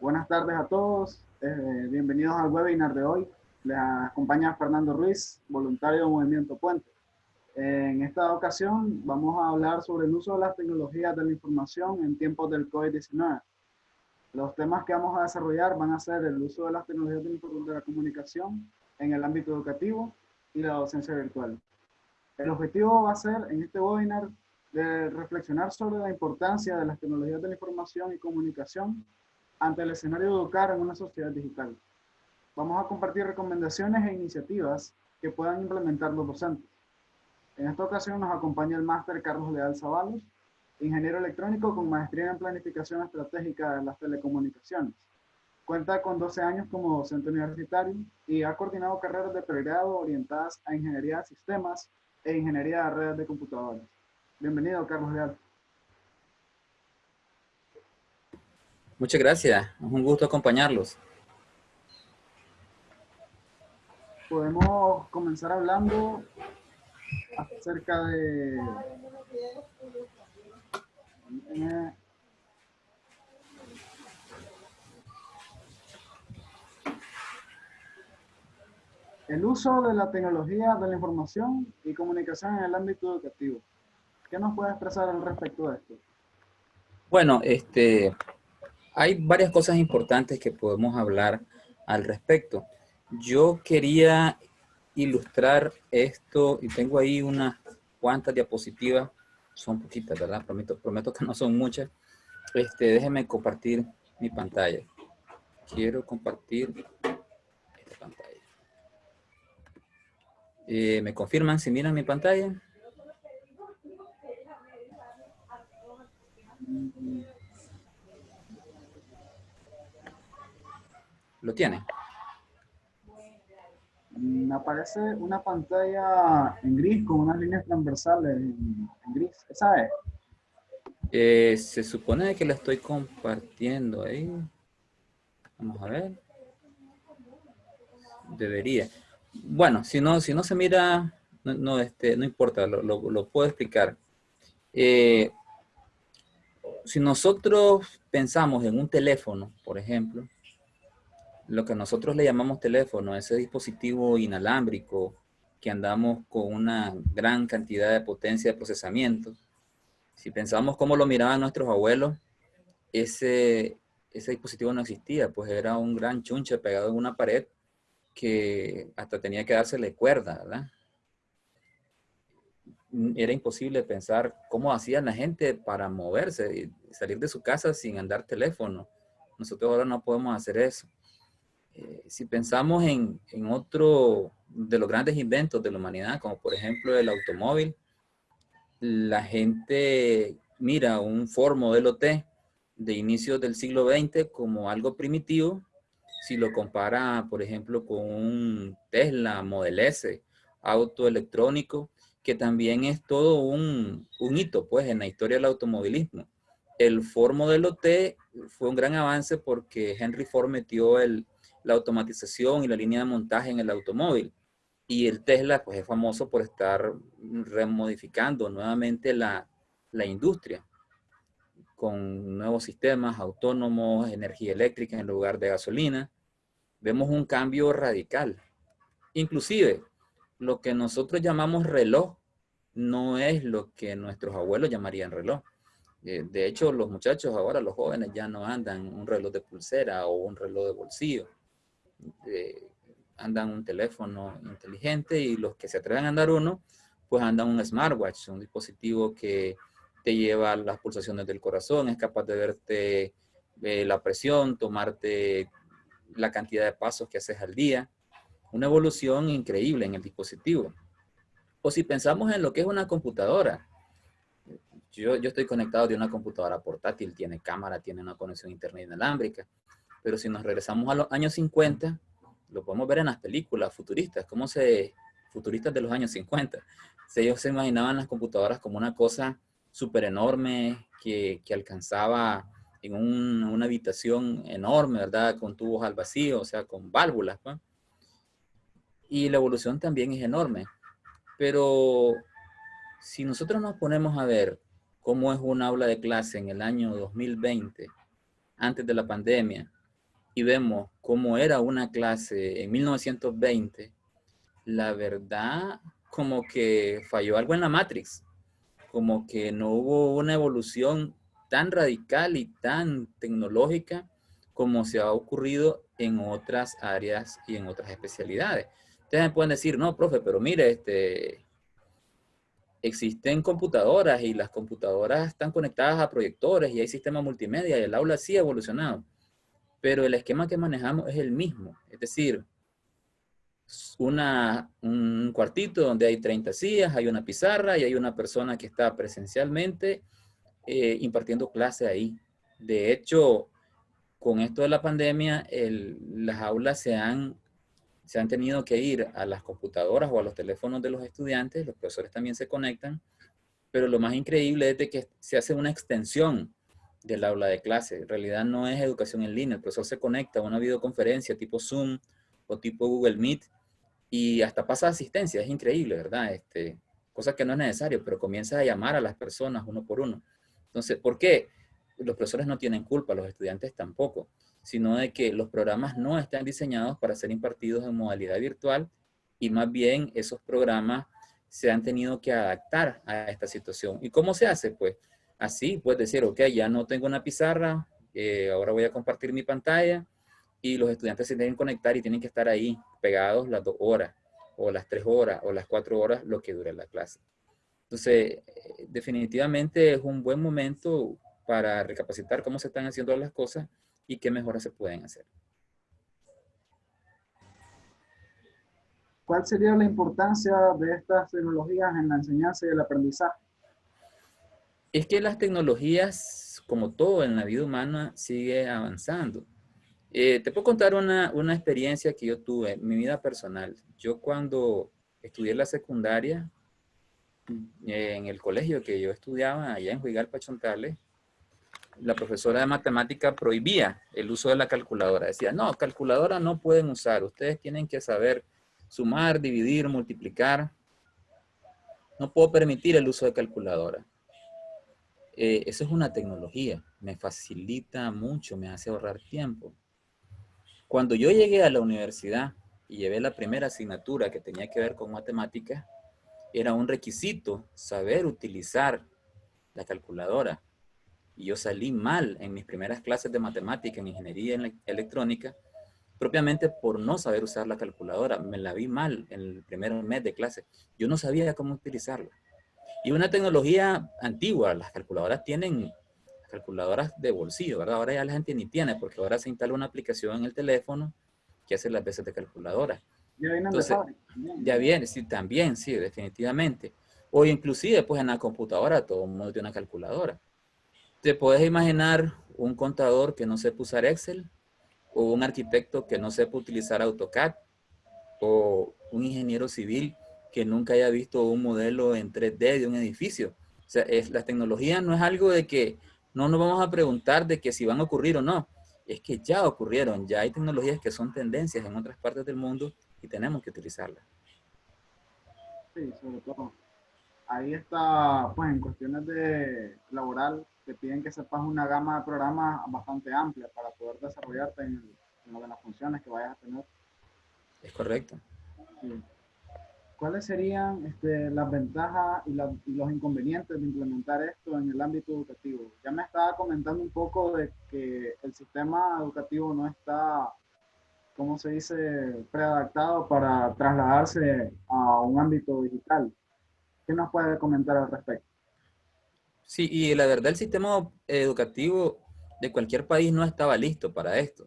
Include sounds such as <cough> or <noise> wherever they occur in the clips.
Buenas tardes a todos, eh, bienvenidos al webinar de hoy. Les acompaña Fernando Ruiz, voluntario de Movimiento Puente. En esta ocasión vamos a hablar sobre el uso de las tecnologías de la información en tiempos del COVID-19. Los temas que vamos a desarrollar van a ser el uso de las tecnologías de la comunicación en el ámbito educativo y la docencia virtual. El objetivo va a ser en este webinar de reflexionar sobre la importancia de las tecnologías de la información y comunicación ante el escenario de educar en una sociedad digital. Vamos a compartir recomendaciones e iniciativas que puedan implementar los docentes. En esta ocasión nos acompaña el máster Carlos Leal Zavalos, ingeniero electrónico con maestría en planificación estratégica de las telecomunicaciones. Cuenta con 12 años como docente universitario y ha coordinado carreras de pregrado orientadas a ingeniería de sistemas e ingeniería de redes de computadoras. Bienvenido, Carlos Leal. Muchas gracias. Es un gusto acompañarlos. Podemos comenzar hablando acerca de... Eh, el uso de la tecnología de la información y comunicación en el ámbito educativo. ¿Qué nos puede expresar al respecto de esto? Bueno, este, hay varias cosas importantes que podemos hablar al respecto. Yo quería ilustrar esto y tengo ahí unas cuantas diapositivas, son poquitas, ¿verdad? Prometo, prometo que no son muchas. Este, déjenme compartir mi pantalla. Quiero compartir esta pantalla. Eh, ¿Me confirman si miran mi pantalla? ¿Lo tiene? Me aparece una pantalla en gris con unas líneas transversales en, gris. ¿Esa es? Eh, se supone que la estoy compartiendo ahí. Vamos a ver. Debería. Bueno, si no, si no se mira, no, este, no importa, lo, lo, puedo explicar. Eh, si nosotros pensamos en un teléfono, por ejemplo, lo que nosotros le llamamos teléfono, ese dispositivo inalámbrico que andamos con una gran cantidad de potencia de procesamiento, si pensamos cómo lo miraban nuestros abuelos, ese, ese dispositivo no existía, pues era un gran chunche pegado en una pared que hasta tenía que dársele cuerda, ¿verdad? Era imposible pensar cómo hacían la gente para moverse y salir de su casa sin andar teléfono. Nosotros ahora no podemos hacer eso. Eh, si pensamos en, otro de los grandes inventos de la humanidad, como por ejemplo el automóvil, la gente mira un Ford modelo T de inicios del siglo XX como algo primitivo, si lo compara, por ejemplo, con un Tesla Model S, auto electrónico, que también es todo un, un hito pues, en la historia del automovilismo. El Ford modelo T fue un gran avance porque Henry Ford metió el, la automatización y la línea de montaje en el automóvil. Y el Tesla pues, es famoso por estar remodificando nuevamente la, la industria con nuevos sistemas autónomos, energía eléctrica en lugar de gasolina. Vemos un cambio radical. Inclusive, lo que nosotros llamamos reloj no es lo que nuestros abuelos llamarían reloj. Eh, de hecho, los muchachos ahora, los jóvenes, ya no andan un reloj de pulsera o un reloj de bolsillo andan un teléfono inteligente y los que se atreven a andar uno, pues andan un smartwatch, un dispositivo que te lleva las pulsaciones del corazón, es capaz de verte eh, la presión, tomarte la cantidad de pasos que haces al día. Una evolución increíble en el dispositivo. O si pensamos en lo que es una computadora. Yo, yo estoy conectado de una computadora portátil, tiene cámara, tiene una conexión internet inalámbrica. Pero si nos regresamos a los años 50, lo podemos ver en las películas futuristas, cómo se, futuristas de los años 50. Ellos se imaginaban las computadoras como una cosa súper enorme que, que, alcanzaba en una habitación enorme, ¿verdad? Con tubos al vacío, o sea, con válvulas. Y la evolución también es enorme. Pero si nosotros nos ponemos a ver cómo es un aula de clase en el año 2020, antes de la pandemia, y vemos cómo era una clase en 1920, la verdad como que falló algo en la Matrix, como que no hubo una evolución tan radical y tan tecnológica como se ha ocurrido en otras áreas y en otras especialidades. Ustedes me pueden decir, no, profe, pero mire, este, existen computadoras y las computadoras están conectadas a proyectores y hay sistemas multimedia y el aula sí ha evolucionado. Pero el esquema que manejamos es el mismo. Es decir, una, un cuartito donde hay 30 sillas, hay una pizarra y hay una persona que está presencialmente eh, impartiendo clase ahí. De hecho, con esto de la pandemia, las aulas se han, se han tenido que ir a las computadoras o a los teléfonos de los estudiantes, los profesores también se conectan, pero lo más increíble es de que se hace una extensión del aula de clase. En realidad no es educación en línea, el profesor se conecta a una videoconferencia tipo Zoom o tipo Google Meet y hasta pasa asistencia, es increíble, ¿verdad? Este, cosa que no es necesario, pero comienza a llamar a las personas uno por uno. Entonces, ¿por qué? Los profesores no tienen culpa, los estudiantes tampoco, sino de que los programas no están diseñados para ser impartidos en modalidad virtual y más bien esos programas se han tenido que adaptar a esta situación. ¿Y cómo se hace? Pues así, puedes decir, ok, ya no tengo una pizarra, eh, ahora voy a compartir mi pantalla, y los estudiantes se que conectar y tienen que estar ahí pegados las dos horas o las tres horas o las cuatro horas lo que dure la clase. Entonces, eh, definitivamente es un buen momento para recapacitar cómo se están haciendo las cosas y qué mejoras se pueden hacer. ¿Cuál sería la importancia de estas tecnologías en la enseñanza y el aprendizaje? Es que las tecnologías, como todo en la vida humana, sigue avanzando. Eh, te puedo contar una, una, experiencia que yo tuve en mi vida personal. Yo cuando estudié la secundaria, en el colegio que yo estudiaba allá en Juigal Pachontales, la profesora de matemática prohibía el uso de la calculadora. Decía, no, calculadora no pueden usar. Ustedes tienen que saber sumar, dividir, multiplicar. No puedo permitir el uso de calculadora. Eh, eso es una tecnología. Me facilita mucho, me hace ahorrar tiempo. Cuando yo llegué a la universidad y llevé la primera asignatura que tenía que ver con matemáticas, era un requisito saber utilizar la calculadora. Y yo salí mal en mis primeras clases de matemática en ingeniería electrónica, propiamente por no saber usar la calculadora. Me la vi mal en el primer mes de clase. Yo no sabía cómo utilizarla. Y una tecnología antigua, las calculadoras tienen calculadoras de bolsillo, ¿verdad? Ahora ya la gente ni tiene, porque ahora se instala una aplicación en el teléfono que hace las veces de calculadora. Ya viene Entonces, Ya viene, sí, también, sí, definitivamente. O inclusive, pues en la computadora todo el mundo tiene una calculadora. ¿Te puedes imaginar un contador que no sepa usar Excel? ¿O un arquitecto que no sepa utilizar AutoCAD? ¿O un ingeniero civil que nunca haya visto un modelo en 3D de un edificio? O sea, es, la tecnología no es algo de que no nos vamos a preguntar de que si van a ocurrir o no. Es que ya ocurrieron, ya hay tecnologías que son tendencias en otras partes del mundo y tenemos que utilizarlas. Sí, sobre todo. Ahí está, pues en cuestiones de laboral, te piden que sepas una gama de programas bastante amplia para poder desarrollarte en, en las funciones que vayas a tener. Es correcto. Sí. ¿Cuáles serían este, las ventajas y, los inconvenientes de implementar esto en el ámbito educativo? Ya me estaba comentando un poco de que el sistema educativo no está, ¿cómo se dice?, preadaptado para trasladarse a un ámbito digital. ¿Qué nos puede comentar al respecto? Sí, y la verdad el sistema educativo de cualquier país no estaba listo para esto,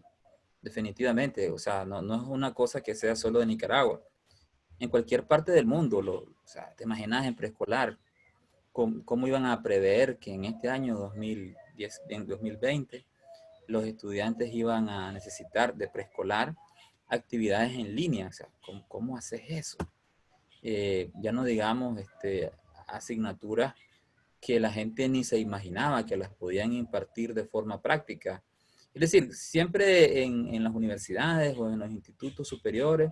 definitivamente. O sea, no, no es una cosa que sea solo de Nicaragua en cualquier parte del mundo. Lo, o sea, te imaginas en preescolar, ¿cómo, iban a prever que en este año 2010, en 2020 los estudiantes iban a necesitar de preescolar actividades en línea? O sea, ¿cómo, haces eso? Eh, ya no digamos este, asignaturas que la gente ni se imaginaba que las podían impartir de forma práctica. Es decir, siempre en, en las universidades o en los institutos superiores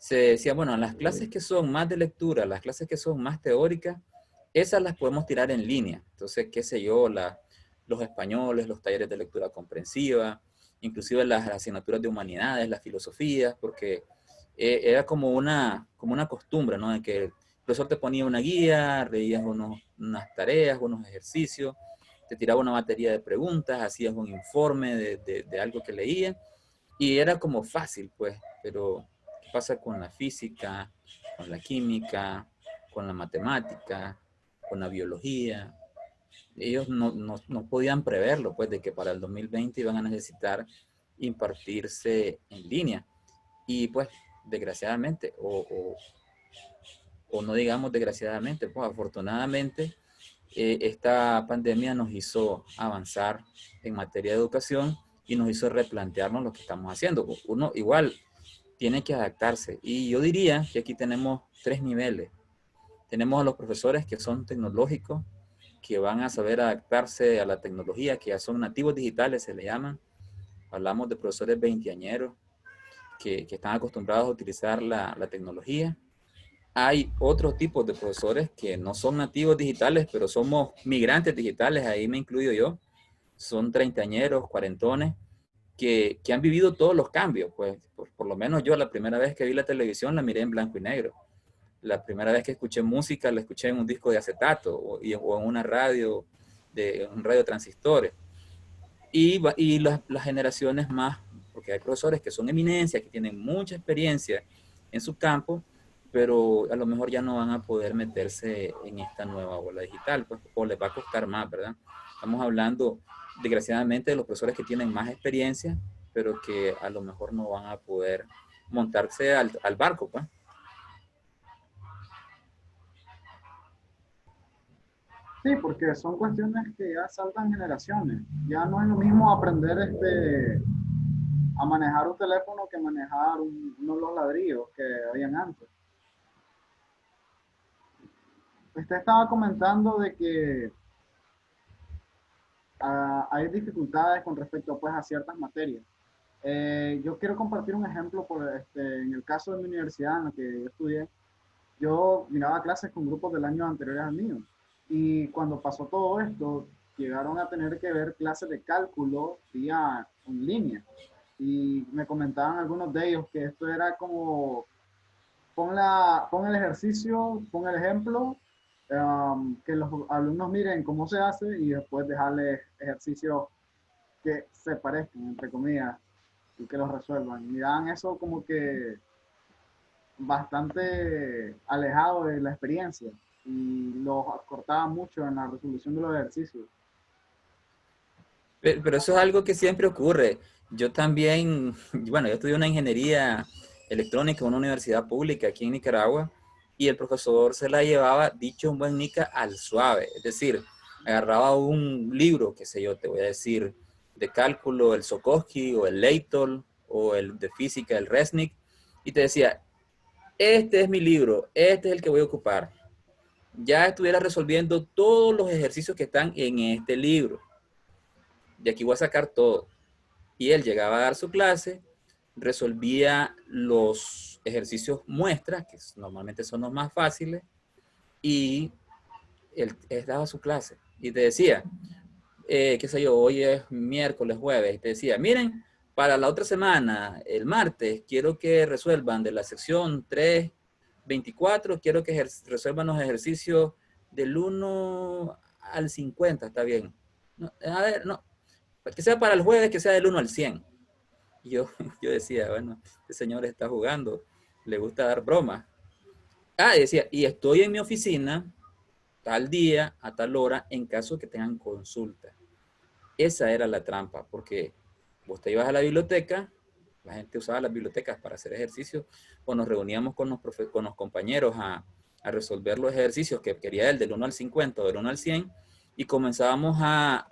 se decía, bueno, las clases que son más de lectura, las clases que son más teóricas, esas las podemos tirar en línea. Entonces, qué sé yo, los españoles, los talleres de lectura comprensiva, inclusive las asignaturas de humanidades, las filosofías, porque eh, era como una, como una costumbre, ¿no? De que el profesor te ponía una guía, leías unos, unas tareas, unos ejercicios, te tiraba una batería de preguntas, hacías un informe de, de, algo que leías, y era como fácil, pues, pero ¿qué pasa con la física, con la química, con la matemática, con la biología? Ellos no, no, no podían preverlo, pues, de que para el 2020 iban a necesitar impartirse en línea. Y pues desgraciadamente, o, o, no digamos desgraciadamente, pues afortunadamente, eh, esta pandemia nos hizo avanzar en materia de educación y nos hizo replantearnos lo que estamos haciendo. Uno igual tiene que adaptarse. Y yo diría que aquí tenemos tres niveles. Tenemos a los profesores que son tecnológicos, que van a saber adaptarse a la tecnología, que ya son nativos digitales, se le llaman. Hablamos de profesores veinteañeros, que, están acostumbrados a utilizar la, tecnología. Hay otros tipos de profesores que no son nativos digitales, pero somos migrantes digitales, ahí me incluyo yo. Son treintañeros, cuarentones, que, han vivido todos los cambios. Pues por, lo menos yo la primera vez que vi la televisión la miré en blanco y negro. La primera vez que escuché música la escuché en un disco de acetato o, en una radio, de un radio transistores. Y, y las, las generaciones más porque hay profesores que son eminencias, que tienen mucha experiencia en su campo, pero a lo mejor ya no van a poder meterse en esta nueva ola digital, pues, o les va a costar más, ¿verdad? Estamos hablando, desgraciadamente, de los profesores que tienen más experiencia, pero que a lo mejor no van a poder montarse al, al barco, pues. Sí, porque son cuestiones que ya saltan generaciones. Ya no es lo mismo aprender este a manejar un teléfono que manejar uno de los ladrillos que habían antes. Usted estaba comentando de que ah, hay dificultades con respecto pues, a ciertas materias. Eh, yo quiero compartir un ejemplo por, este, en el caso de mi universidad en la que yo estudié. Yo miraba clases con grupos del año anteriores al mío. Y cuando pasó todo esto, llegaron a tener que ver clases de cálculo vía en línea y me comentaban algunos de ellos que esto era como, pon, la, pon el ejercicio, pon el ejemplo, um, que los alumnos miren cómo se hace y después dejarles ejercicios que se parezcan, entre comillas, y que los resuelvan. Dan eso como que bastante alejado de la experiencia y los cortaba mucho en la resolución de los ejercicios. pero eso es algo que siempre ocurre. Yo también, <laughs> bueno, yo estudié una ingeniería electrónica en una universidad pública aquí en Nicaragua y el profesor se la llevaba, dicho un buen nica, al suave. Es decir, agarraba un libro, qué sé yo, te voy a decir, de cálculo, el Sokowski o el Leitol o el de física, el Resnick, y te decía, este es mi libro, este es el que voy a ocupar. Ya estuviera resolviendo todos los ejercicios que están en este libro. De aquí voy a sacar todo y él llegaba a dar su clase, resolvía los ejercicios muestras, que normalmente son los más fáciles, y él, daba su clase. Y te decía, eh, qué sé yo, hoy es miércoles, jueves, y te decía, miren, para la otra semana, el martes, quiero que resuelvan de la sección 3.24, quiero que resuelvan los ejercicios del 1 al 50, está bien. a ver, no, que sea para el jueves, que sea del 1 al 100. Y yo, <laughs> yo decía, bueno, este señor está jugando, le gusta dar bromas. Ah, decía, y estoy en mi oficina tal día, a tal hora, en caso que tengan consulta. Esa era la trampa, porque vos te ibas a la biblioteca, la gente usaba las bibliotecas para hacer ejercicios, o nos reuníamos con los, con los compañeros a, a, resolver los ejercicios que quería él del 1 al 50 o del 1 al 100, y comenzábamos a,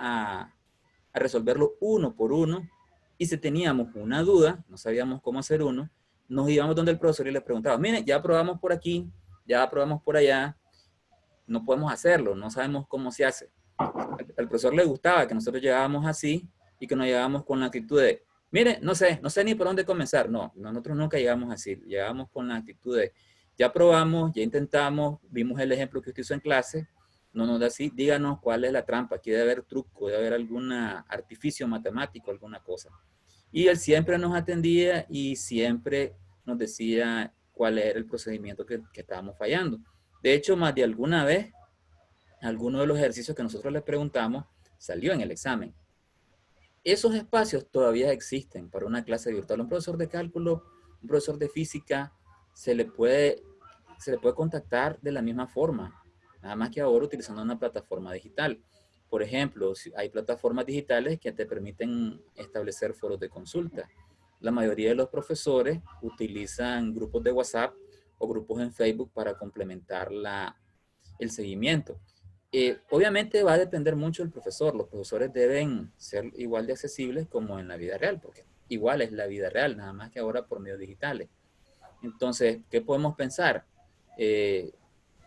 a resolverlo uno por uno y si teníamos una duda, no sabíamos cómo hacer uno, nos íbamos donde el profesor y le preguntábamos, mire, ya probamos por aquí, ya probamos por allá, no podemos hacerlo, no sabemos cómo se hace. Al, profesor le gustaba que nosotros llegábamos así y que nos llegábamos con la actitud de, mire, no sé, no sé ni por dónde comenzar. No, nosotros nunca llegamos así, llegamos con la actitud de, ya probamos, ya intentamos, vimos el ejemplo que usted hizo en clase, no nos da así, díganos cuál es la trampa, aquí debe haber truco, debe haber algún artificio matemático, alguna cosa. Y él siempre nos atendía y siempre nos decía cuál era el procedimiento que, que estábamos fallando. De hecho, más de alguna vez, alguno de los ejercicios que nosotros le preguntamos salió en el examen. Esos espacios todavía existen para una clase virtual. Un profesor de cálculo, un profesor de física, se le puede, se le puede contactar de la misma forma, nada más que ahora utilizando una plataforma digital. Por ejemplo, hay plataformas digitales que te permiten establecer foros de consulta. La mayoría de los profesores utilizan grupos de WhatsApp o grupos en Facebook para complementar la, el seguimiento. Eh, obviamente va a depender mucho del profesor. Los profesores deben ser igual de accesibles como en la vida real, porque igual es la vida real, nada más que ahora por medios digitales. Entonces, ¿qué podemos pensar? Eh,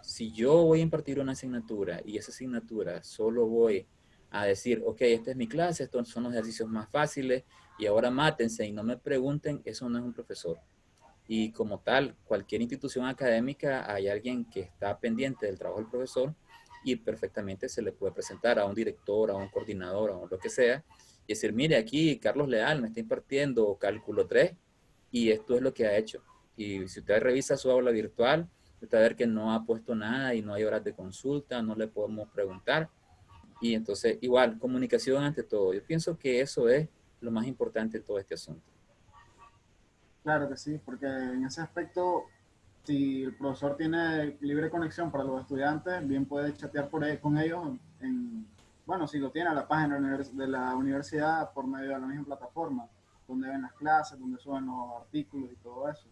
si yo voy a impartir una asignatura y esa asignatura solo voy a decir, ok, esta es mi clase, estos son los ejercicios más fáciles y ahora mátense y no me pregunten, eso no es un profesor. Y como tal, cualquier institución académica hay alguien que está pendiente del trabajo del profesor y perfectamente se le puede presentar a un director, a un coordinador, a lo que sea, y decir, mire, aquí Carlos Leal me está impartiendo cálculo 3 y esto es lo que ha hecho. Y si usted revisa su aula virtual, usted a ver que no ha puesto nada y no hay horas de consulta, no le podemos preguntar. Y entonces, igual, comunicación ante todo. Yo pienso que eso es lo más importante de todo este asunto. Claro que sí, porque en ese aspecto si el profesor tiene libre conexión para los estudiantes, bien puede chatear por con ellos, en, bueno, si lo tiene a la página de la universidad por medio de la misma plataforma, donde ven las clases, donde suben los artículos y todo eso.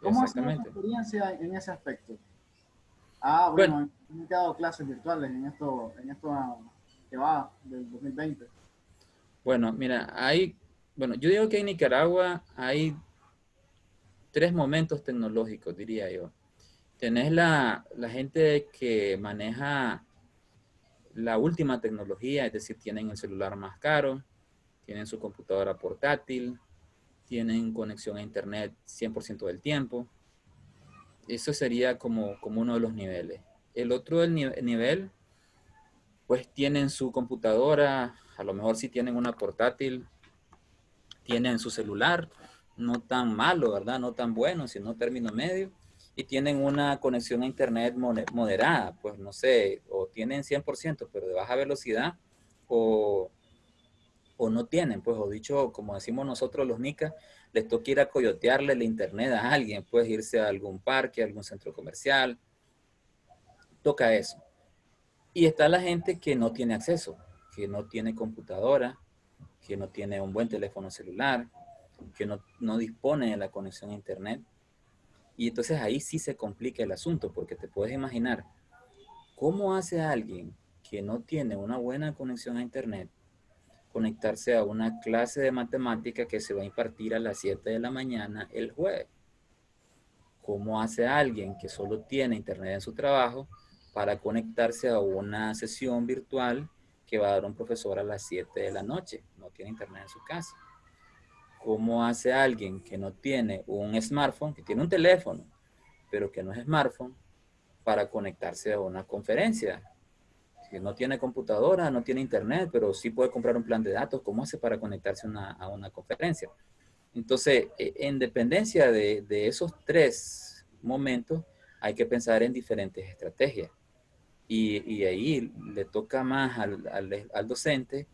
¿Cómo ha sido tu experiencia en ese aspecto? Ah, bueno, he dado clases virtuales en esto, en esto que va del 2020. Bueno, mira, hay, bueno, yo digo que en Nicaragua hay tres momentos tecnológicos, diría yo. Tenés la, la gente que maneja la última tecnología, es decir, tienen el celular más caro, tienen su computadora portátil, tienen conexión a internet 100% del tiempo. Eso sería como, como uno de los niveles. El otro del nivel, pues tienen su computadora, a lo mejor si tienen una portátil, tienen su celular, no tan malo, ¿verdad? No tan bueno, sino término medio. Y tienen una conexión a internet moderada, pues no sé, o tienen 100%, pero de baja velocidad, o, o no tienen, pues, o dicho, como decimos nosotros los nicas, les toca ir a coyotearle el internet a alguien, puedes irse a algún parque, a algún centro comercial, toca eso. Y está la gente que no tiene acceso, que no tiene computadora, que no tiene un buen teléfono celular, que no, no dispone de la conexión a internet. Y entonces ahí sí se complica el asunto, porque te puedes imaginar, ¿cómo hace alguien que no tiene una buena conexión a internet conectarse a una clase de matemática que se va a impartir a las 7 de la mañana el jueves? ¿Cómo hace alguien que solo tiene internet en su trabajo para conectarse a una sesión virtual que va a dar un profesor a las 7 de la noche? No tiene internet en su casa cómo hace alguien que no tiene un smartphone, que tiene un teléfono, pero que no es smartphone, para conectarse a una conferencia. Si no tiene computadora, no tiene internet, pero sí puede comprar un plan de datos, ¿cómo hace para conectarse a una conferencia? Entonces, e, en dependencia de, esos tres momentos, hay que pensar en diferentes estrategias. Y, ahí le toca más al, al, docente,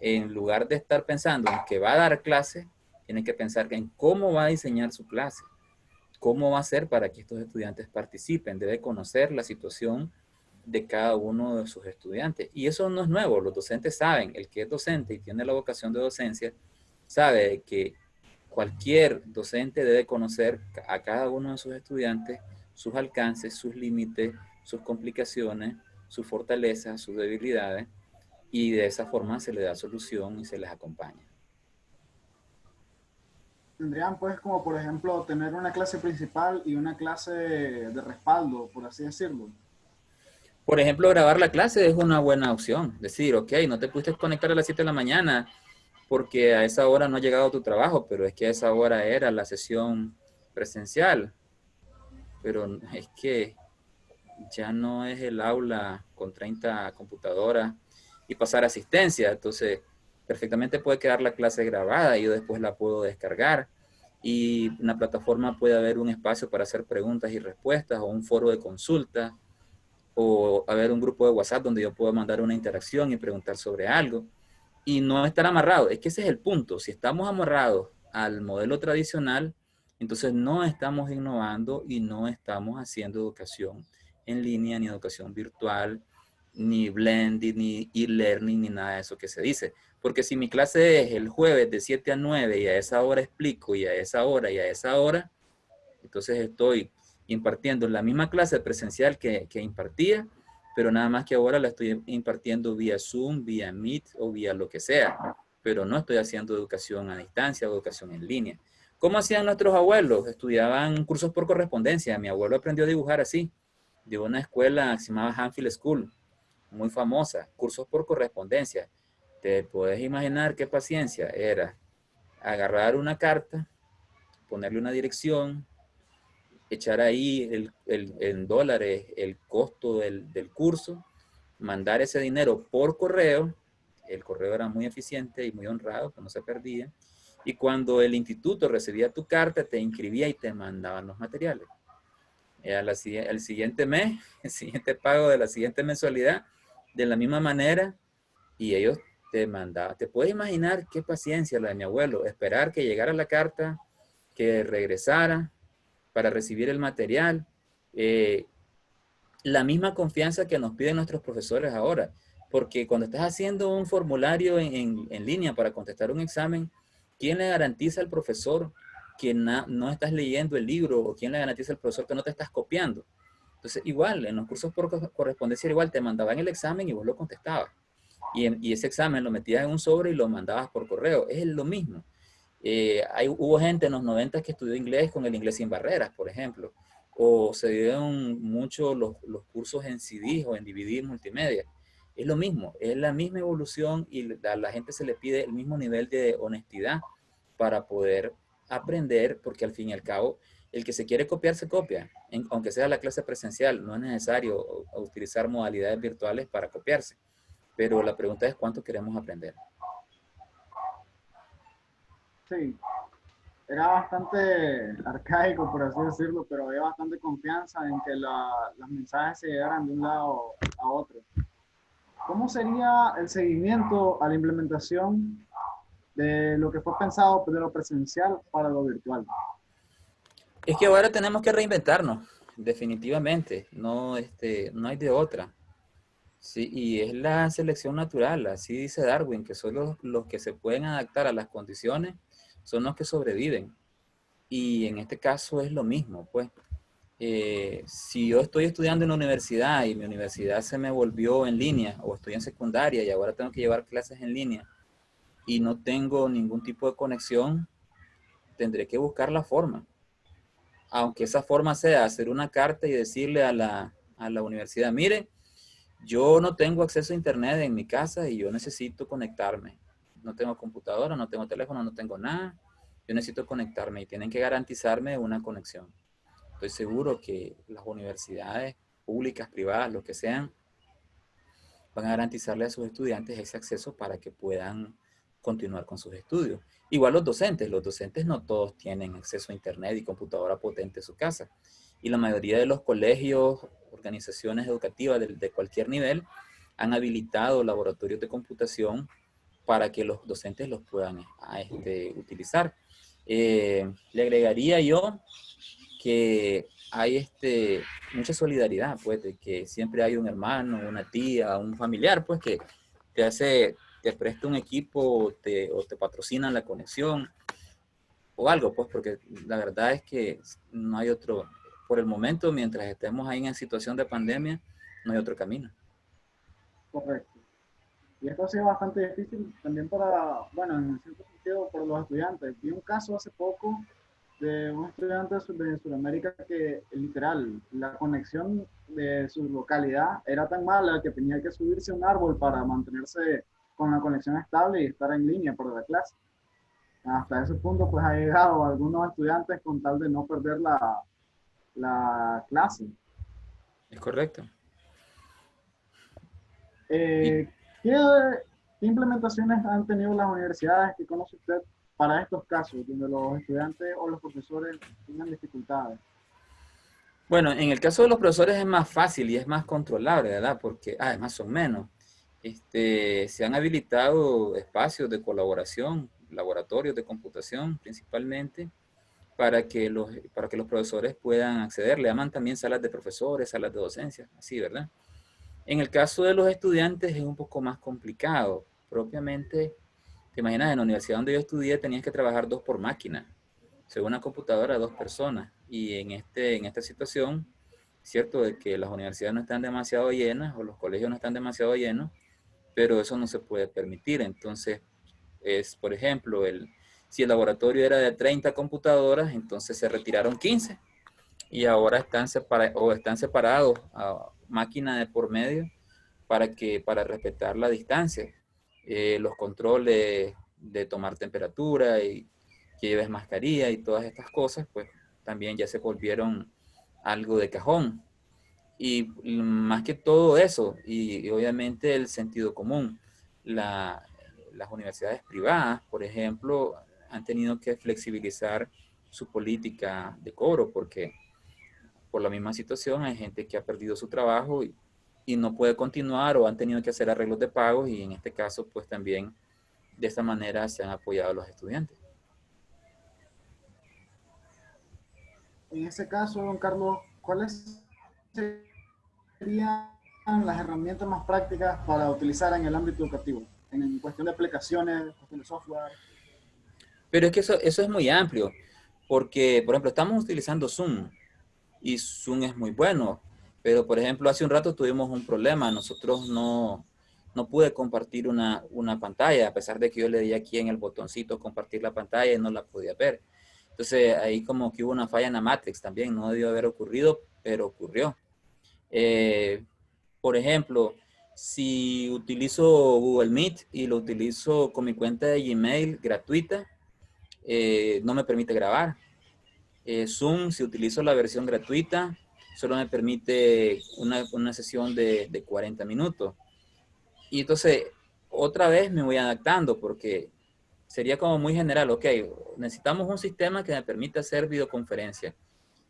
en lugar de estar pensando en que va a dar clase, tiene que pensar en cómo va a diseñar su clase, cómo va a ser para que estos estudiantes participen, debe conocer la situación de cada uno de sus estudiantes. Y eso no es nuevo, los docentes saben, el que es docente y tiene la vocación de docencia, sabe que cualquier docente debe conocer a cada uno de sus estudiantes, sus alcances, sus límites, sus complicaciones, sus fortalezas, sus debilidades, y de esa forma se le da solución y se les acompaña tendrían pues como por ejemplo tener una clase principal y una clase de respaldo, por así decirlo. Por ejemplo, grabar la clase es una buena opción. Decir, ok, no te pudiste conectar a las 7 de la mañana porque a esa hora no ha llegado tu trabajo, pero es que a esa hora era la sesión presencial. Pero es que ya no es el aula con 30 computadoras y pasar asistencia. Entonces, perfectamente puede quedar la clase grabada y yo después la puedo descargar. Y en la plataforma puede haber un espacio para hacer preguntas y respuestas o un foro de consulta o haber un grupo de WhatsApp donde yo puedo mandar una interacción y preguntar sobre algo y no estar amarrado. Es que ese es el punto. Si estamos amarrados al modelo tradicional, entonces no estamos innovando y no estamos haciendo educación en línea, ni educación virtual, ni blending, ni e-learning, ni nada de eso que se dice. Porque si mi clase es el jueves de 7 a 9 y a esa hora explico y a esa hora y a esa hora, entonces estoy impartiendo la misma clase presencial que, impartía, pero nada más que ahora la estoy impartiendo vía Zoom, vía Meet o vía lo que sea, pero no estoy haciendo educación a distancia o educación en línea. ¿Cómo hacían nuestros abuelos? Estudiaban cursos por correspondencia. Mi abuelo aprendió a dibujar así, de una escuela que se llamaba Hanfield School, muy famosa, cursos por correspondencia. Te puedes imaginar qué paciencia era agarrar una carta, ponerle una dirección, echar ahí el, el, en dólares el costo del, del, curso, mandar ese dinero por correo, el correo era muy eficiente y muy honrado, no se perdía, y cuando el instituto recibía tu carta, te inscribía y te mandaban los materiales. el siguiente mes, <laughs> el siguiente pago de la siguiente mensualidad, de la misma manera, y ellos te mandaban. Te puedes imaginar qué paciencia la de mi abuelo, esperar que llegara la carta, que regresara, para recibir el material. Eh, la misma confianza que nos piden nuestros profesores ahora. Porque cuando estás haciendo un formulario en, en, línea para contestar un examen, ¿quién le garantiza al profesor que no estás leyendo el libro? ¿O quién le garantiza al profesor que no te estás copiando? Entonces, igual, en los cursos por correspondencia igual, te mandaban el examen y vos lo contestabas. Y, y ese examen lo metías en un sobre y lo mandabas por correo. Es lo mismo. Eh, hay, hubo gente en los 90 que estudió inglés con el inglés sin barreras, por ejemplo. O se dieron mucho los, los, cursos en CD o en DVD multimedia. Es lo mismo, es la misma evolución y a la gente se le pide el mismo nivel de honestidad para poder aprender, porque al fin y al cabo, el que se quiere copiar, se copia. aunque sea la clase presencial, no es necesario utilizar modalidades virtuales para copiarse. Pero la pregunta es cuánto queremos aprender. Sí, era bastante arcaico, por así decirlo, pero había bastante confianza en que los mensajes se llegaran de un lado a otro. ¿Cómo sería el seguimiento a la implementación de lo que fue pensado de lo presencial para lo virtual? Es que ahora tenemos que reinventarnos, definitivamente. No, este, no hay de otra. Sí, y es la selección natural, así dice Darwin, que son los, los que se pueden adaptar a las condiciones son los que sobreviven. Y en este caso es lo mismo, pues. Eh, si yo estoy estudiando en la universidad y mi universidad se me volvió en línea, o estoy en secundaria y ahora tengo que llevar clases en línea, y no tengo ningún tipo de conexión, tendré que buscar la forma. Aunque esa forma sea hacer una carta y decirle a la, a la universidad, mire, yo no tengo acceso a internet en mi casa y yo necesito conectarme no tengo computadora, no tengo teléfono, no tengo nada. Yo necesito conectarme y tienen que garantizarme una conexión. Estoy seguro que las universidades públicas, privadas, lo que sean, van a garantizarle a sus estudiantes ese acceso para que puedan continuar con sus estudios. Igual los docentes, los docentes no todos tienen acceso a internet y computadora potente en su casa. Y la mayoría de los colegios, organizaciones educativas de, de cualquier nivel, han habilitado laboratorios de computación para que los docentes los puedan este, utilizar. Eh, le agregaría yo que hay este, mucha solidaridad, pues, de que siempre hay un hermano, una tía, un familiar, pues, que te hace, te presta un equipo te, o te patrocina la conexión o algo, pues, porque la verdad es que no hay otro, por el momento, mientras estemos ahí en situación de pandemia, no hay otro camino. Correcto. Y esto ha sido bastante difícil también para, bueno, en cierto sentido, por los estudiantes. Vi un caso hace poco de un estudiante de Sudamérica que literal, la conexión de su localidad era tan mala que tenía que subirse a un árbol para mantenerse con la conexión estable y estar en línea por la clase. Hasta ese punto pues ha llegado algunos estudiantes con tal de no perder la, la clase. Es correcto. Eh, ¿Qué, ¿qué implementaciones han tenido las universidades que conoce usted para estos casos, donde los estudiantes o los profesores tengan dificultades? Bueno, en el caso de los profesores es más fácil y es más controlable, ¿verdad? Porque además son menos. Este, se han habilitado espacios de colaboración, laboratorios de computación principalmente, para que los, para que los profesores puedan acceder. Le llaman también salas de profesores, salas de docencia, así, ¿verdad? En el caso de los estudiantes es un poco más complicado. Propiamente, te imaginas, en la universidad donde yo estudié tenías que trabajar dos por máquina. Según una computadora, dos personas. Y en, este, en esta situación, cierto de que las universidades no están demasiado llenas o los colegios no están demasiado llenos, pero eso no se puede permitir. Entonces, es, por ejemplo, el, si el laboratorio era de 30 computadoras, entonces se retiraron 15 y ahora están, o están separados máquina de por medio para, que, para respetar la distancia. Eh, los controles de tomar temperatura y que lleves mascarilla y todas estas cosas, pues también ya se volvieron algo de cajón. Y más que todo eso, y, obviamente el sentido común, las universidades privadas, por ejemplo, han tenido que flexibilizar su política de cobro porque por la misma situación hay gente que ha perdido su trabajo y, y no puede continuar o han tenido que hacer arreglos de pagos y en este caso pues también de esta manera se han apoyado a los estudiantes. En ese caso, don Carlos, ¿cuáles serían las herramientas más prácticas para utilizar en el ámbito educativo? En cuestión de aplicaciones, cuestión de software. Pero es que eso, eso es muy amplio, porque, por ejemplo, estamos utilizando Zoom y Zoom es muy bueno, pero, por ejemplo, hace un rato tuvimos un problema. Nosotros no, no pude compartir una, una pantalla, a pesar de que yo le di aquí en el botoncito compartir la pantalla y no la podía ver. Entonces ahí como que hubo una falla en la Matrix también, no debió haber ocurrido, pero ocurrió. Eh, por ejemplo, si utilizo Google Meet y lo utilizo con mi cuenta de Gmail gratuita, eh, no me permite grabar. Eh, Zoom, si utilizo la versión gratuita, solo me permite una, una sesión de, de 40 minutos. Y entonces, otra vez me voy adaptando porque sería como muy general, ok, necesitamos un sistema que me permita hacer videoconferencia.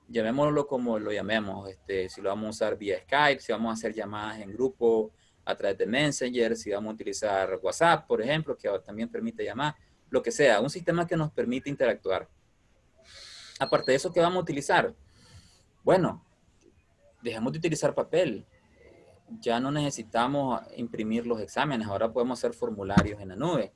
Llamémoslo como lo llamemos, este, si lo vamos a usar vía Skype, si vamos a hacer llamadas en grupo a través de Messenger, si vamos a utilizar WhatsApp, por ejemplo, que también permite llamar, lo que sea, un sistema que nos permite interactuar. Aparte de eso, ¿qué vamos a utilizar? Bueno, dejemos de utilizar papel. Ya no necesitamos imprimir los exámenes, ahora podemos hacer formularios en la nube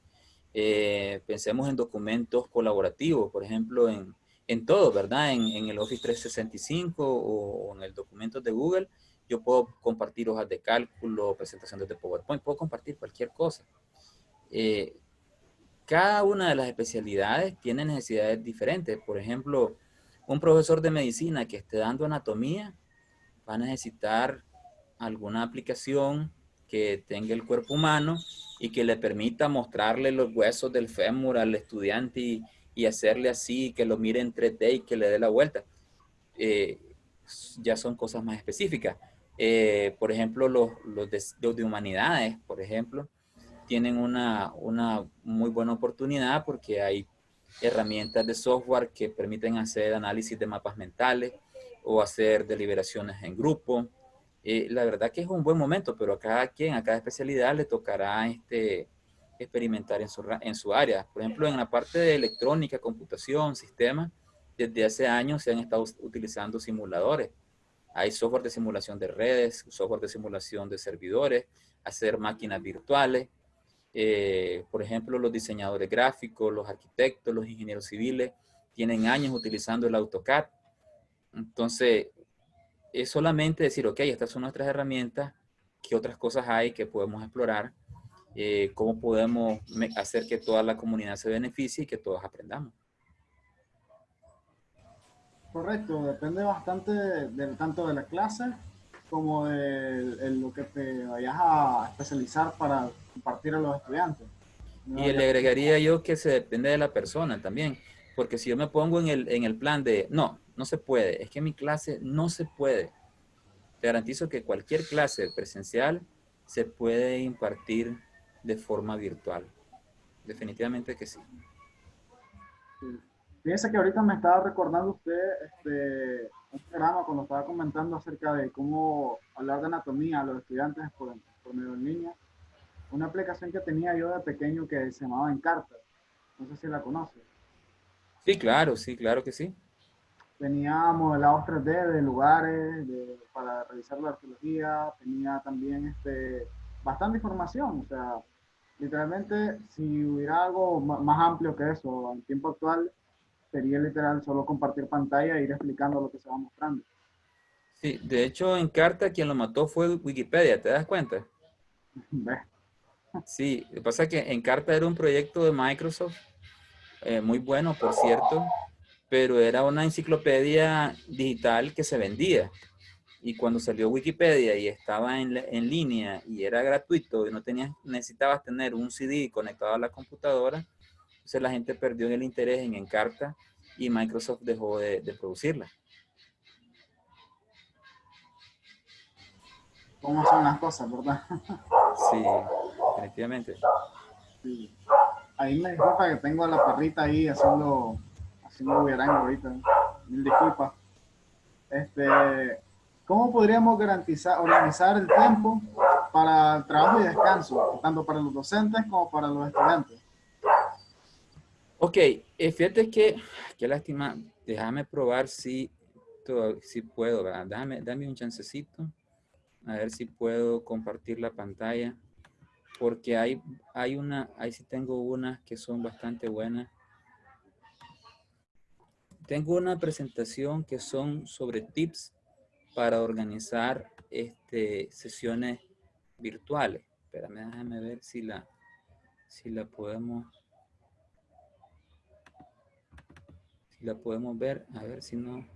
eh, pensemos en documentos colaborativos, por ejemplo, en, en todo, ¿verdad? En, el Office 365 o, en el documento de Google, yo puedo compartir hojas de cálculo, presentaciones de PowerPoint, puedo compartir cualquier cosa. Eh, cada una de las especialidades tiene necesidades diferentes. Por ejemplo, un profesor de medicina que esté dando anatomía va a necesitar alguna aplicación que tenga el cuerpo humano y que le permita mostrarle los huesos del fémur al estudiante y, hacerle así, que lo mire en 3D y que le dé la vuelta. Eh, ya son cosas más específicas. Eh, por ejemplo, los, los, de, humanidades, por ejemplo, tienen una, una muy buena oportunidad porque hay herramientas de software que permiten hacer análisis de mapas mentales o hacer deliberaciones en grupo, eh, la verdad que es un buen momento, pero a cada quien, a cada especialidad le tocará este, experimentar en su, en su área. Por ejemplo, en la parte de electrónica, computación, sistemas, desde hace años se han estado utilizando simuladores. Hay software de simulación de redes, software de simulación de servidores, hacer máquinas virtuales. Eh, por ejemplo, los diseñadores gráficos, los arquitectos, los ingenieros civiles, tienen años utilizando el AutoCAD. Entonces, es solamente decir, ok, estas son nuestras herramientas, qué otras cosas hay que podemos explorar, eh, cómo podemos hacer que toda la comunidad se beneficie y que todos aprendamos. Correcto, depende bastante del tanto de la clase como de, lo que te vayas a especializar para compartir a los estudiantes. y le agregaría yo que se depende de la persona también, porque si yo me pongo en el, en el plan de, no, no se puede. Es que mi clase no se puede. Te garantizo que cualquier clase presencial se puede impartir de forma virtual. Definitivamente que sí. Fíjense que ahorita me estaba recordando usted este, un programa cuando estaba comentando acerca de cómo hablar de anatomía a los estudiantes por, por medio en línea. Una aplicación que tenía yo de pequeño que se llamaba Encarta. No sé si la conoce. Sí, claro, sí, claro que sí. Tenía modelados 3D de lugares para revisar la arqueología. Tenía también este, bastante información. O sea, literalmente, si hubiera algo más amplio que eso en tiempo actual, sería literal solo compartir pantalla e ir explicando lo que se va mostrando. Sí, de hecho en carta quien lo mató fue Wikipedia, ¿te das cuenta? <laughs> Sí, lo que pasa es que en carta era un proyecto de Microsoft, eh, muy bueno por cierto, pero era una enciclopedia digital que se vendía. Y cuando salió Wikipedia y estaba en, en línea y era gratuito y no tenías, necesitabas tener un CD conectado a la computadora, entonces la gente perdió el interés en Encarta y Microsoft dejó de, producirla. ¿Cómo son las cosas, verdad? Sí, definitivamente. Ahí me disculpa que tengo a la perrita ahí haciendo, haciendo buiarán ahorita. Mil disculpas. Este, ¿Cómo podríamos garantizar, organizar el tiempo para trabajo y descanso, tanto para los docentes como para los estudiantes? Ok, eh, fíjate que, <sighs> qué lástima, déjame probar si, si puedo, ¿verdad? Dame, dame un chancecito, a ver si puedo compartir la pantalla, porque hay, hay una, ahí sí tengo unas que son bastante buenas. Tengo una presentación que son sobre tips para organizar este, sesiones virtuales. Espérame, déjame ver si la, si la podemos la podemos ver, a ver si no.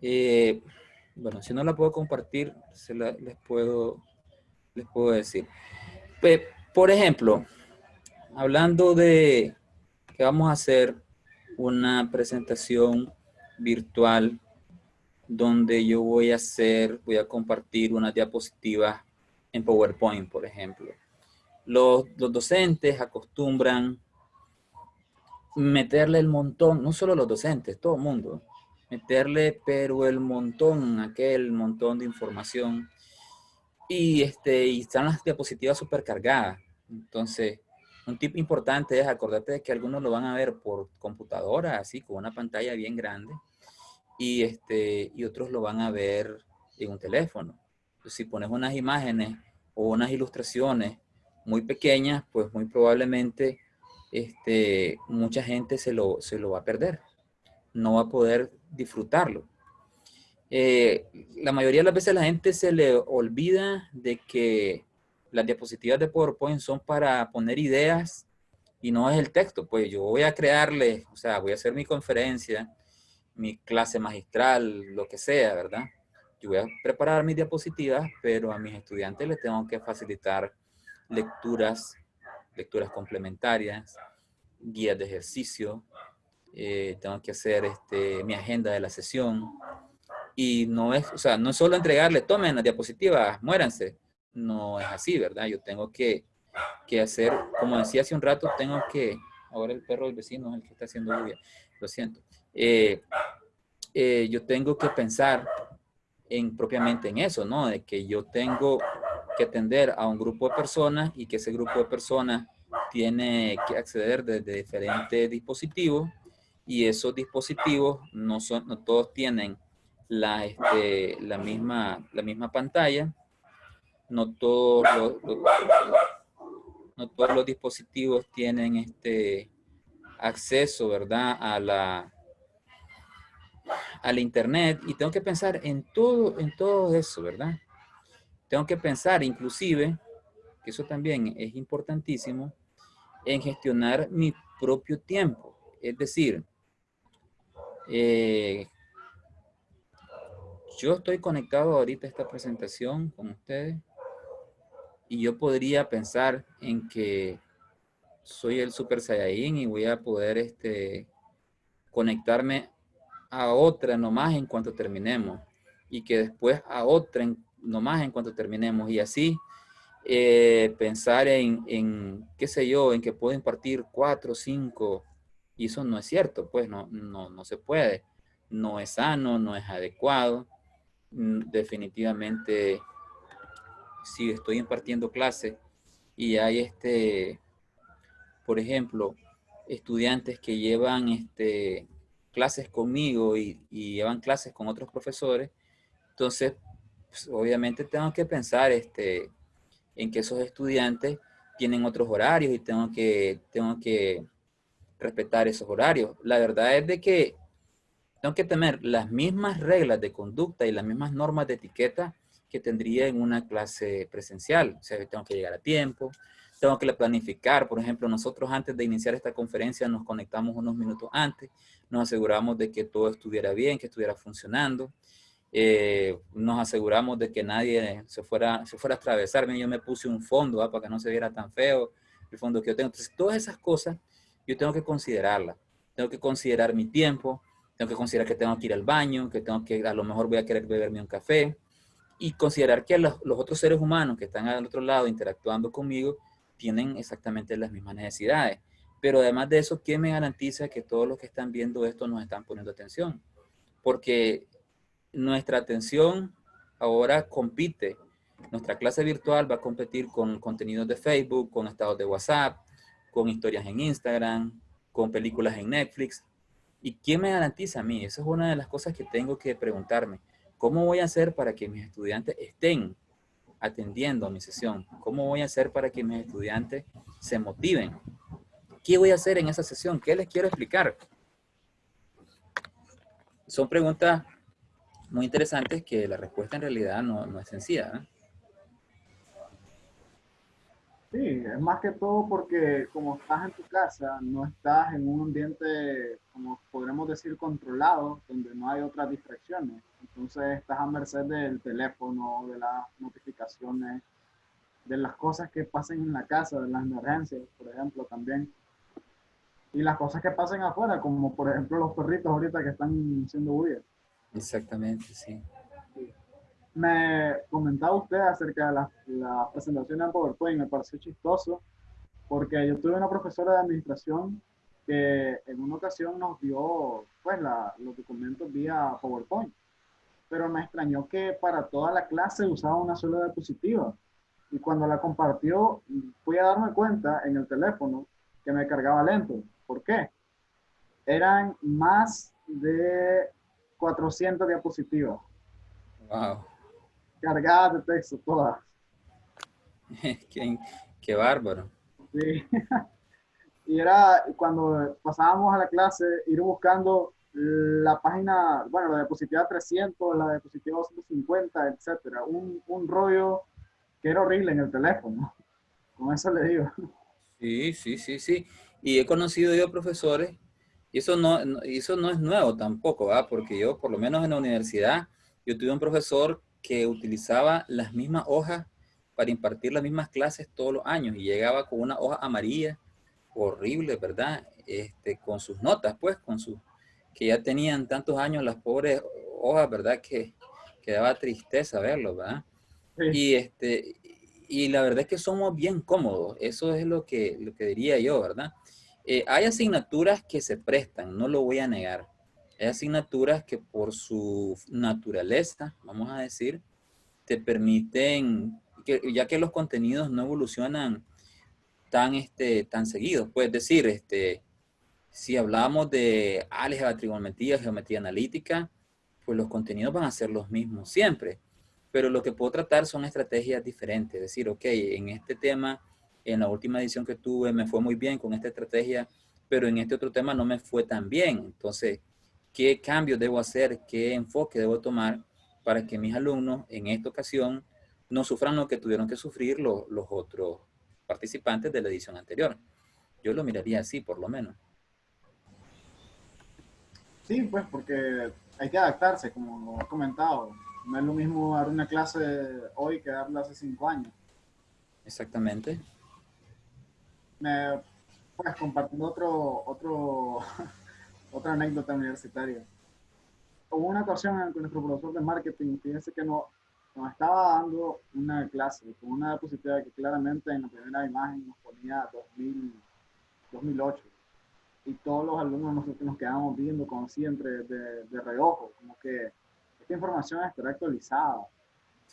Eh, bueno, si no la puedo compartir, se la, les, puedo, les puedo decir. por ejemplo, hablando de que vamos a hacer una presentación virtual donde yo voy a hacer, voy a compartir una diapositiva en PowerPoint, por ejemplo. Los, los docentes acostumbran meterle el montón, no solo los docentes, todo el mundo, meterle pero el montón, aquel montón de información y, este, y están las diapositivas supercargadas. Entonces, un tip importante es acordarte de que algunos lo van a ver por computadora, así, con una pantalla bien grande, y, este, y otros lo van a ver en un teléfono. si pones unas imágenes o unas ilustraciones muy pequeñas, pues muy probablemente este, mucha gente se lo, se lo va a perder. No va a poder disfrutarlo. Eh, la mayoría de las veces la gente se le olvida de que las diapositivas de PowerPoint son para poner ideas y no es el texto. Pues yo voy a crearle, o sea, voy a hacer mi conferencia, mi clase magistral, lo que sea, ¿verdad? Yo voy a preparar mis diapositivas, pero a mis estudiantes les tengo que facilitar lecturas lecturas complementarias, guías de ejercicio, eh, tengo que hacer este, mi agenda de la sesión. Y no es, o sea, no es solo entregarle, tomen las diapositivas, muéranse. No es así, ¿verdad? Yo tengo que, que hacer, como decía hace un rato, tengo que, ahora el perro del vecino es el que está haciendo lluvia, lo siento. Eh, eh, yo tengo que pensar en propiamente en eso, ¿no? De que yo tengo que atender a un grupo de personas y que ese grupo de personas tiene que acceder desde diferentes dispositivos y esos dispositivos no, son, no todos tienen la, este, la, misma, la misma pantalla, no todos los, no todos los dispositivos tienen este acceso, ¿verdad? A la, al internet y tengo que pensar en todo, en todo eso, ¿verdad? Tengo que pensar inclusive, que eso también es importantísimo, en gestionar mi propio tiempo. Es decir, eh, yo estoy conectado ahorita a esta presentación con ustedes y yo podría pensar en que soy el Super Saiyajin y voy a poder este, conectarme a otra nomás en cuanto terminemos y que después a otra nomás en cuanto terminemos. Y así eh, pensar en, en, qué sé yo, en que puedo impartir cuatro, cinco, y eso no es cierto, pues no, no, no se puede, no es sano, no es adecuado, mm, definitivamente si estoy impartiendo clase y hay este, por ejemplo, estudiantes que llevan este, clases conmigo y, llevan clases con otros profesores, entonces pues, obviamente tengo que pensar este, en que esos estudiantes tienen otros horarios y tengo que, que respetar esos horarios. La verdad es de que tengo que tener las mismas reglas de conducta y las mismas normas de etiqueta que tendría en una clase presencial. O sea, tengo que llegar a tiempo, tengo que planificar. Por ejemplo, nosotros antes de iniciar esta conferencia nos conectamos unos minutos antes, nos aseguramos de que todo estuviera bien, que estuviera funcionando. Eh, nos aseguramos de que nadie se fuera, se fuera a atravesar. Yo me puse un fondo para que no se viera tan feo el fondo que yo tengo. Entonces, todas esas cosas yo tengo que considerarlas. Tengo que considerar mi tiempo, tengo que considerar que tengo que ir al baño, que tengo que, a lo mejor voy a querer beberme un café y considerar que los, los otros seres humanos que están al otro lado interactuando conmigo tienen exactamente las mismas necesidades. Pero además de eso, ¿quién me garantiza que todos los que están viendo esto nos están poniendo atención? Porque nuestra atención ahora compite. Nuestra clase virtual va a competir con contenidos de Facebook, con estados de WhatsApp, con historias en Instagram, con películas en Netflix. ¿Y quién me garantiza a mí? Esa es una de las cosas que tengo que preguntarme. ¿Cómo voy a hacer para que mis estudiantes estén atendiendo a mi sesión? ¿Cómo voy a hacer para que mis estudiantes se motiven? ¿Qué voy a hacer en esa sesión? ¿Qué les quiero explicar? Son preguntas muy interesantes que la respuesta en realidad no, es sencilla. Sí, es más que todo porque como estás en tu casa, no estás en un ambiente, como podremos decir, controlado, donde no hay otras distracciones. Entonces estás a merced del teléfono, de las notificaciones, de las cosas que pasen en la casa, de las emergencias, por ejemplo, también. Y las cosas que pasen afuera, como por ejemplo los perritos ahorita que están siendo bulla. Exactamente, sí. Me comentaba usted acerca de la, presentación en PowerPoint, me pareció chistoso, porque yo tuve una profesora de administración que en una ocasión nos dio pues, los documentos vía PowerPoint, pero me extrañó que para toda la clase usaba una sola diapositiva. Y cuando la compartió, fui a darme cuenta en el teléfono que me cargaba lento. ¿Por qué? Eran más de 400 diapositivas. Wow. Cargadas de texto, todas. <laughs> qué, qué bárbaro. Sí. <laughs> y era cuando pasábamos a la clase, ir buscando la página, bueno, la diapositiva 300, la diapositiva 250, etcétera. Un, un rollo que era horrible en el teléfono. Con eso le digo. Sí, sí, sí, sí. Y he conocido yo profesores y eso no, eso no es nuevo tampoco, ¿verdad? Porque yo, por lo menos en la universidad, yo tuve un profesor que utilizaba las mismas hojas para impartir las mismas clases todos los años y llegaba con una hoja amarilla horrible, ¿verdad? Este, con sus notas, pues, con sus, que ya tenían tantos años las pobres hojas, ¿verdad? Que, que daba tristeza verlo, ¿verdad? Y, este, y la verdad es que somos bien cómodos, eso es lo que, lo que diría yo, ¿verdad? Eh, hay asignaturas que se prestan, no lo voy a negar. Hay asignaturas que por su naturaleza, vamos a decir, te permiten, ya que los contenidos no evolucionan tan, este, tan seguidos. Puedes decir, este, si hablamos de álgebra, trigonometría, geometría analítica, pues los contenidos van a ser los mismos siempre. Pero lo que puedo tratar son estrategias diferentes. Es decir, ok, en este tema en la última edición que tuve me fue muy bien con esta estrategia, pero en este otro tema no me fue tan bien. Entonces, ¿qué cambios debo hacer? ¿Qué enfoque debo tomar para que mis alumnos en esta ocasión no sufran lo que tuvieron que sufrir los, los otros participantes de la edición anterior? Yo lo miraría así, por lo menos. Sí, pues porque hay que adaptarse, como lo he comentado. No es lo mismo dar una clase hoy que darla hace cinco años. Exactamente me, pues compartiendo otro, otro, <laughs> otra anécdota universitaria. Hubo una ocasión en que nuestro profesor de marketing, fíjense que no, nos estaba dando una clase con una diapositiva que claramente en la primera imagen nos ponía 2000, 2008 y todos los alumnos nosotros nos quedamos viendo como siempre de, de reojo, como que esta información estará actualizada.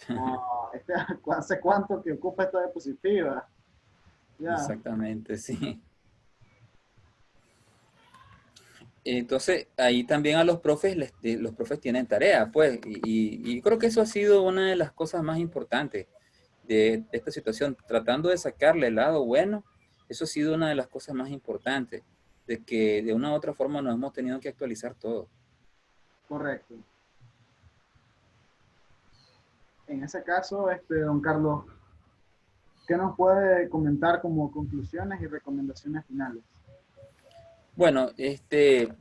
<laughs> este, <laughs> ¿Hace cuánto que ocupa esta diapositiva? Exactamente, sí. Entonces, ahí también a los profes, los profes tienen tarea, pues, y, y, creo que eso ha sido una de las cosas más importantes de, esta situación, tratando de sacarle el lado bueno, eso ha sido una de las cosas más importantes, de que de una u otra forma nos hemos tenido que actualizar todo. Correcto. En ese caso, este, don Carlos, ¿qué nos puede comentar como conclusiones y recomendaciones finales? Bueno, este,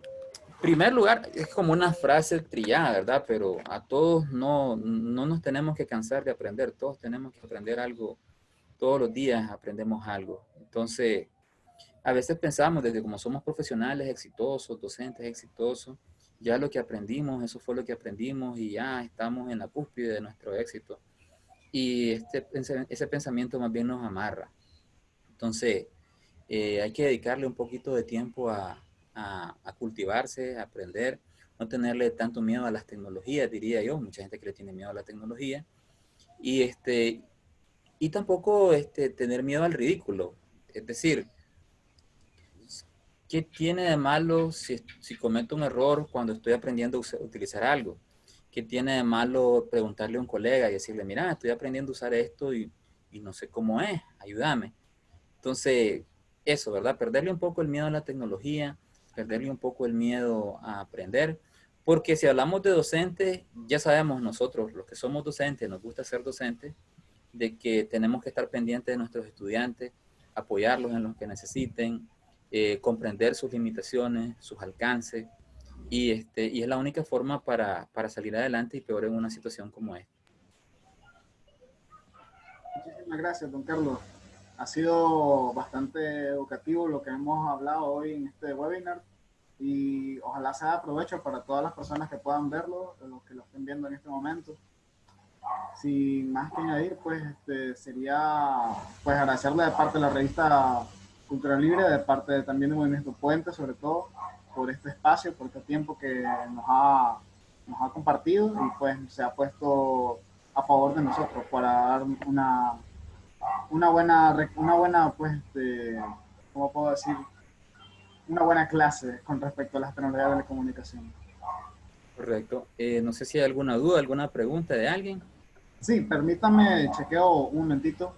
primer lugar, es como una frase trillada, ¿verdad? Pero a todos no, no nos tenemos que cansar de aprender, todos tenemos que aprender algo, todos los días aprendemos algo. Entonces, a veces pensamos desde como somos profesionales exitosos, docentes exitosos, ya lo que aprendimos, eso fue lo que aprendimos y ya estamos en la cúspide de nuestro éxito. Y este, ese pensamiento más bien nos amarra. Entonces, eh, hay que dedicarle un poquito de tiempo a, cultivarse, a aprender, no tenerle tanto miedo a las tecnologías, diría yo, mucha gente que le tiene miedo a la tecnología, y, este, y tampoco este, tener miedo al ridículo, es decir, ¿qué tiene de malo si, si cometo un error cuando estoy aprendiendo a utilizar algo? ¿Qué tiene de malo preguntarle a un colega y decirle, mira, estoy aprendiendo a usar esto y, y no sé cómo es, ayúdame? Entonces, eso, ¿verdad? Perderle un poco el miedo a la tecnología, perderle un poco el miedo a aprender, porque si hablamos de docentes, ya sabemos nosotros, los que somos docentes, nos gusta ser docentes, de que tenemos que estar pendientes de nuestros estudiantes, apoyarlos en lo que necesiten, eh, comprender sus limitaciones, sus alcances, y, este, y es la única forma para, para salir adelante y peor en una situación como esta. Muchísimas gracias, don Carlos. Ha sido bastante educativo lo que hemos hablado hoy en este webinar y ojalá sea de provecho para todas las personas que puedan verlo, los que lo estén viendo en este momento. Sin más que añadir, pues este, sería pues agradecerle de parte de la revista Cultura Libre, de parte también del Movimiento Puente, sobre todo, por este espacio, por este tiempo que nos ha, nos ha compartido y pues se ha puesto a favor de nosotros para dar una una buena, una buena, pues, este, ¿cómo puedo decir? Una buena clase con respecto a las tecnologías de la comunicación. Correcto. Eh, no sé si hay alguna duda, alguna pregunta de alguien. Sí, permítame, chequeo un momentito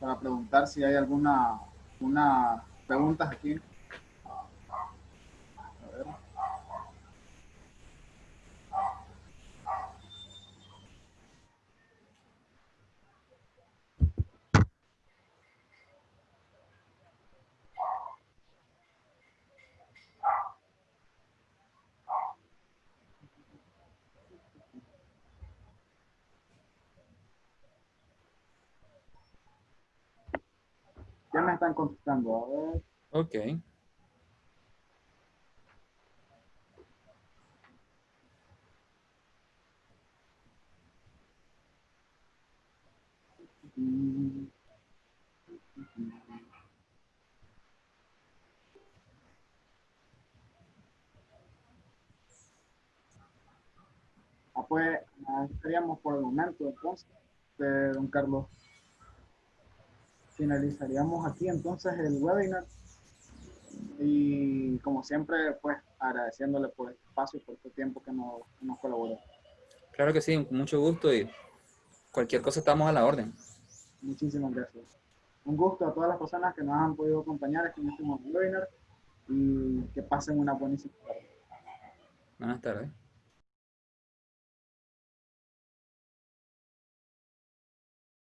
para preguntar si hay alguna una preguntas aquí. Ya me están contestando. A ver. Ok. Ah, pues, estaríamos por el momento entonces, de don Carlos finalizaríamos aquí entonces el webinar. Y como siempre, pues agradeciéndole por el espacio y por este tiempo que nos, nos colaboró. Claro que sí, mucho gusto y cualquier cosa estamos a la orden. Muchísimas gracias. Un gusto a todas las personas que nos han podido acompañar aquí en este webinar y que pasen una buenísima tarde. Buenas tardes.